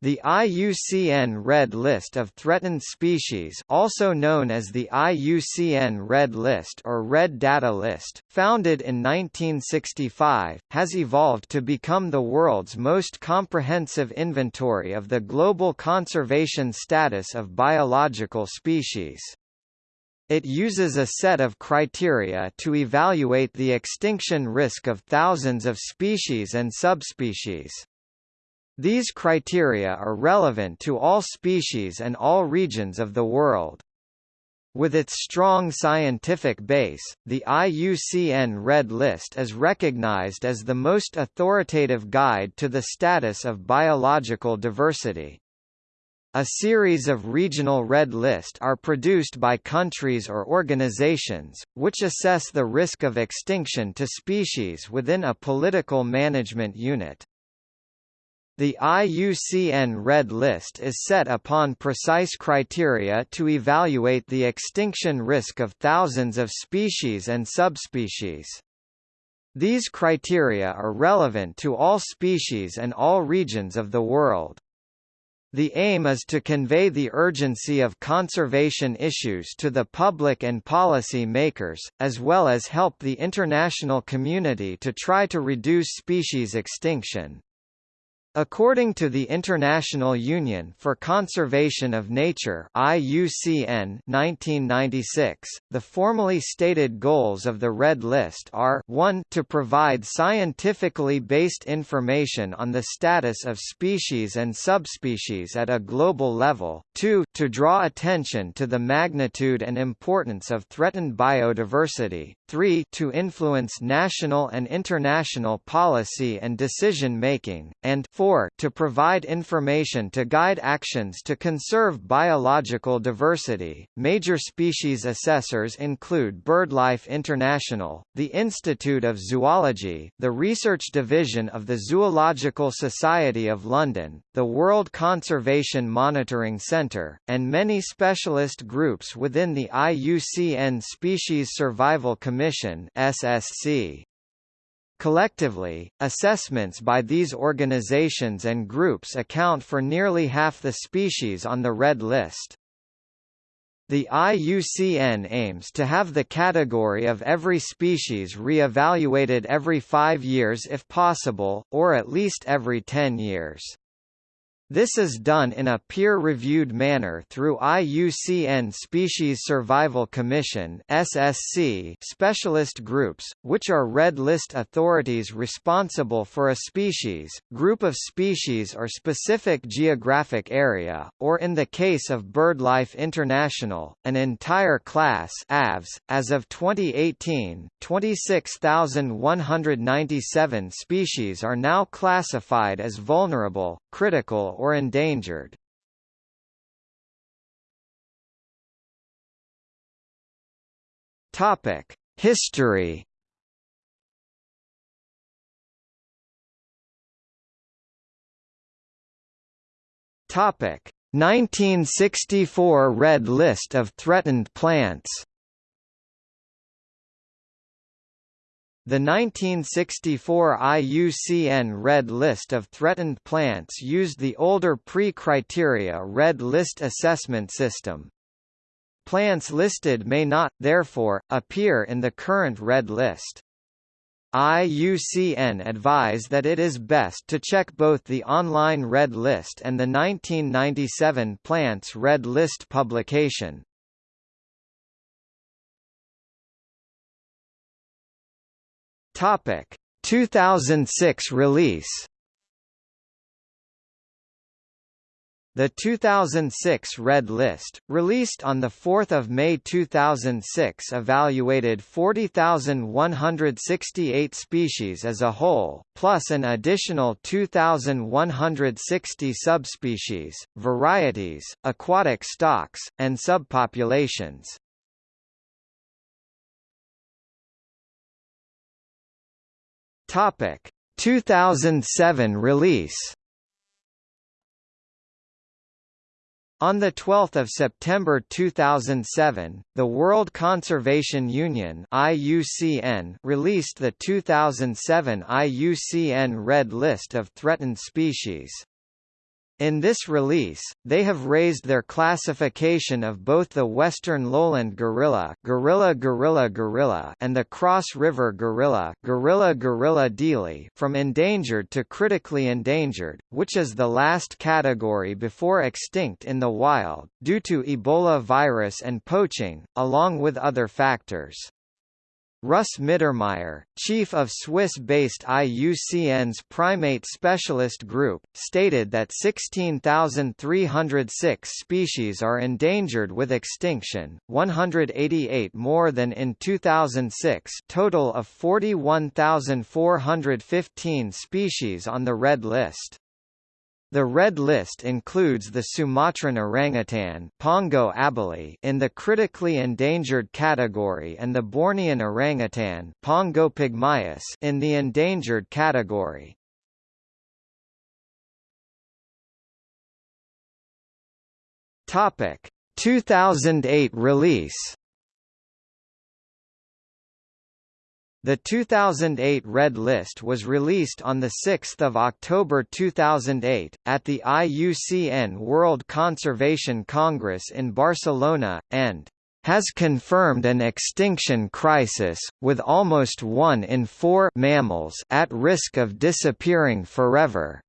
The IUCN Red List of Threatened Species also known as the IUCN Red List or Red Data List, founded in 1965, has evolved to become the world's most comprehensive inventory of the global conservation status of biological species. It uses a set of criteria to evaluate the extinction risk of thousands of species and subspecies. These criteria are relevant to all species and all regions of the world. With its strong scientific base, the IUCN Red List is recognized as the most authoritative guide to the status of biological diversity. A series of regional red list are produced by countries or organizations, which assess the risk of extinction to species within a political management unit. The IUCN Red List is set upon precise criteria to evaluate the extinction risk of thousands of species and subspecies. These criteria are relevant to all species and all regions of the world. The aim is to convey the urgency of conservation issues to the public and policy makers, as well as help the international community to try to reduce species extinction. According to the International Union for Conservation of Nature IUCN 1996, the formally stated goals of the Red List are 1 to provide scientifically based information on the status of species and subspecies at a global level, 2 to draw attention to the magnitude and importance of threatened biodiversity, 3 to influence national and international policy and decision-making, and 4 4 to provide information to guide actions to conserve biological diversity. Major species assessors include BirdLife International, the Institute of Zoology, the Research Division of the Zoological Society of London, the World Conservation Monitoring Centre, and many specialist groups within the IUCN Species Survival Commission (SSC). Collectively, assessments by these organizations and groups account for nearly half the species on the Red List. The IUCN aims to have the category of every species re-evaluated every five years if possible, or at least every ten years. This is done in a peer-reviewed manner through IUCN Species Survival Commission (SSC) specialist groups, which are red list authorities responsible for a species, group of species or specific geographic area, or in the case of BirdLife International, an entire class (Aves). As of 2018, 26,197 species are now classified as vulnerable, critical or endangered. Topic: History. Topic: 1964 Red List of threatened plants The 1964 IUCN Red List of Threatened Plants used the older pre-criteria Red List assessment system. Plants listed may not, therefore, appear in the current Red List. IUCN advise that it is best to check both the online Red List and the 1997 Plants Red List publication. Topic 2006 release The 2006 Red List, released on 4 May 2006 evaluated 40,168 species as a whole, plus an additional 2,160 subspecies, varieties, aquatic stocks, and subpopulations. Topic 2007 release On 12 September 2007, the World Conservation Union IUCN released the 2007 IUCN Red List of Threatened Species. In this release, they have raised their classification of both the western lowland gorilla, gorilla gorilla gorilla, and the cross river gorilla, gorilla gorilla diehli, from endangered to critically endangered, which is the last category before extinct in the wild due to Ebola virus and poaching, along with other factors. Russ Mittermeier, chief of Swiss-based IUCN's Primate Specialist Group, stated that 16,306 species are endangered with extinction, 188 more than in 2006 total of 41,415 species on the Red List. The Red List includes the Sumatran orangutan Pongo abelii in the critically endangered category and the Bornean orangutan Pongo pygmaeus in the endangered category. Topic: 2008 release The 2008 Red List was released on 6 October 2008, at the IUCN World Conservation Congress in Barcelona, and has confirmed an extinction crisis, with almost one in four mammals at risk of disappearing forever.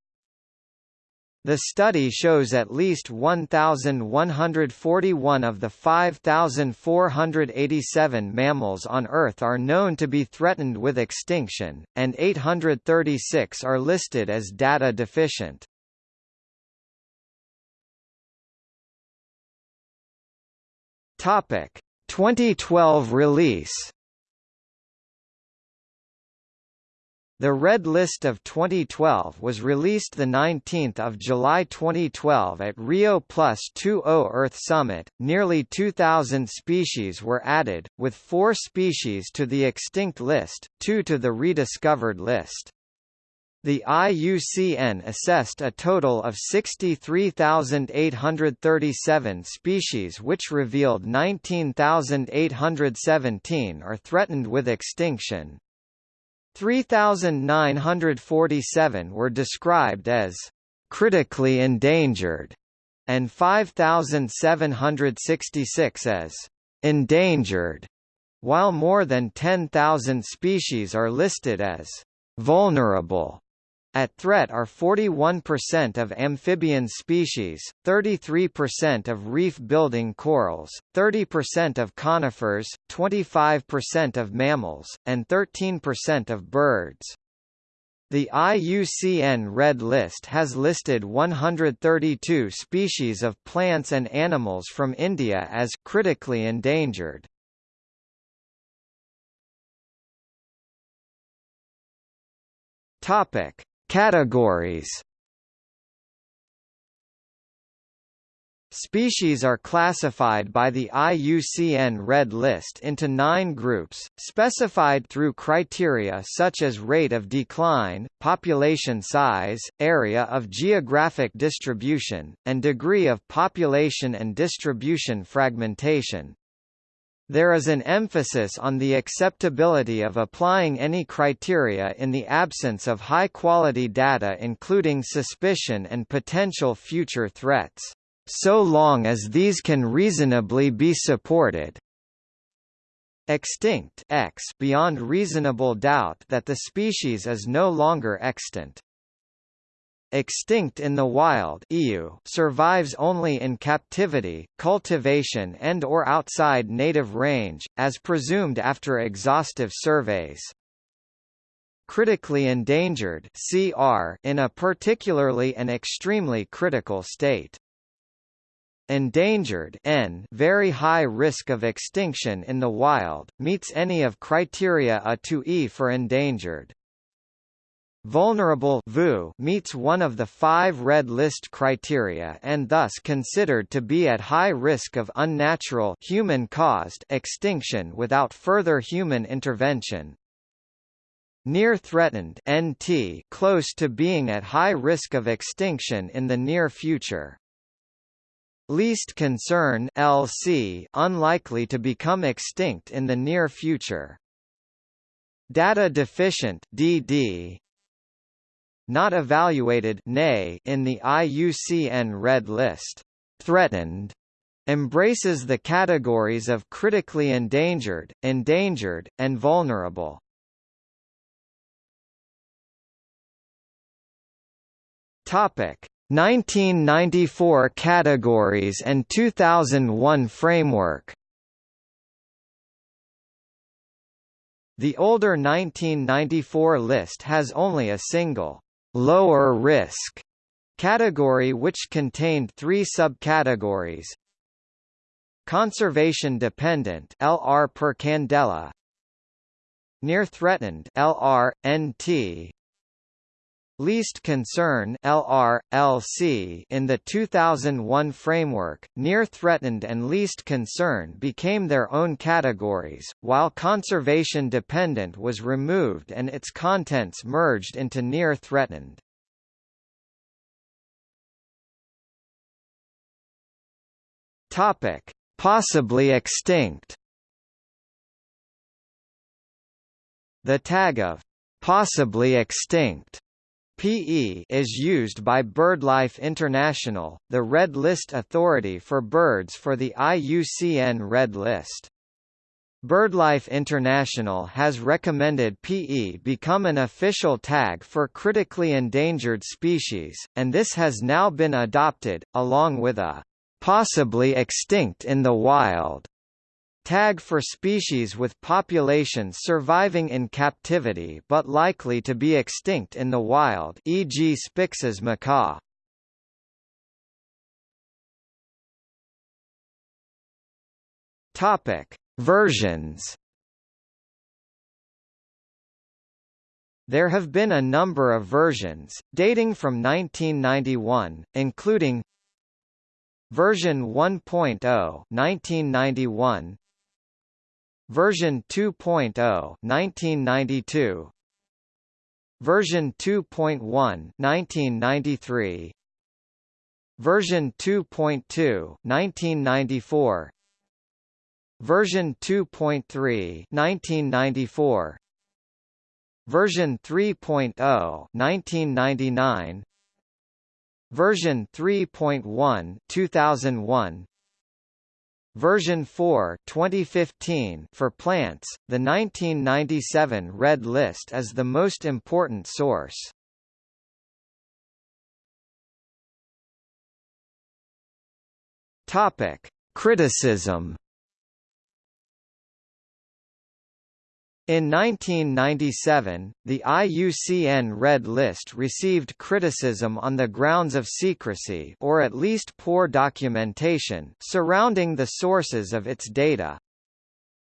The study shows at least 1,141 of the 5,487 mammals on Earth are known to be threatened with extinction, and 836 are listed as data deficient. Topic 2012 release The Red List of 2012 was released 19 July 2012 at Rio Plus 20 Earth Summit. Nearly 2,000 species were added, with four species to the extinct list, two to the rediscovered list. The IUCN assessed a total of 63,837 species which revealed 19,817 are threatened with extinction, 3,947 were described as critically endangered, and 5,766 as endangered, while more than 10,000 species are listed as vulnerable. At threat are 41% of amphibian species, 33% of reef-building corals, 30% of conifers, 25% of mammals, and 13% of birds. The IUCN Red List has listed 132 species of plants and animals from India as critically endangered. Topic: Categories Species are classified by the IUCN Red List into nine groups, specified through criteria such as rate of decline, population size, area of geographic distribution, and degree of population and distribution fragmentation. There is an emphasis on the acceptability of applying any criteria in the absence of high-quality data including suspicion and potential future threats, so long as these can reasonably be supported. Extinct EX beyond reasonable doubt that the species is no longer extant. Extinct in the wild survives only in captivity, cultivation and or outside native range, as presumed after exhaustive surveys. Critically endangered CR in a particularly and extremely critical state. Endangered EN very high risk of extinction in the wild, meets any of criteria A to E for endangered. Vulnerable VU meets one of the five Red List criteria and thus considered to be at high risk of unnatural human-caused extinction without further human intervention. Near threatened NT close to being at high risk of extinction in the near future. Least concern LC unlikely to become extinct in the near future. Data deficient DD not evaluated in the IUCN Red List. Threatened embraces the categories of critically endangered, endangered, and vulnerable. Topic: 1994 categories and 2001 framework. The older 1994 list has only a single lower risk category which contained three subcategories. Conservation dependent LR per candela. Near threatened LR NT Least concern LR, LC in the 2001 framework, near threatened and least concern became their own categories, while conservation dependent was removed and its contents merged into near threatened. Topic: Possibly extinct. The tag of possibly extinct PE is used by BirdLife International, the Red List authority for birds for the IUCN Red List. BirdLife International has recommended PE become an official tag for critically endangered species, and this has now been adopted, along with a possibly extinct in the wild Tag for species with populations surviving in captivity but likely to be extinct in the wild e.g. Spix's macaw. Topic: Versions There have been a number of versions, dating from 1991, including Version 1.0 1991 Version 2.0 1992 Version 2.1 1993 Version 2.2 1994 Version 2.3 1994 Version 3.0 1999 Version 3.1 2001 Version 4 2015 for plants, the 1997 Red List is the most important source. Topic: Criticism In 1997, the IUCN Red List received criticism on the grounds of secrecy or at least poor documentation surrounding the sources of its data.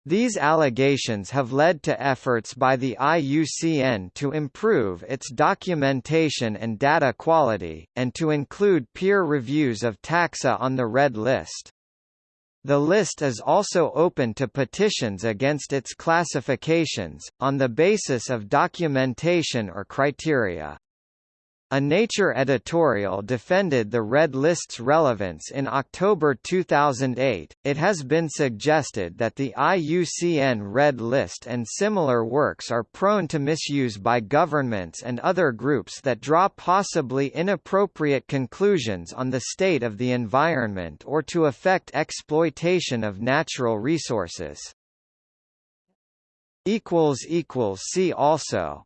These allegations have led to efforts by the IUCN to improve its documentation and data quality, and to include peer reviews of taxa on the Red List. The list is also open to petitions against its classifications, on the basis of documentation or criteria. A Nature editorial defended the Red List's relevance in October 2008. It has been suggested that the IUCN Red List and similar works are prone to misuse by governments and other groups that draw possibly inappropriate conclusions on the state of the environment or to affect exploitation of natural resources. See also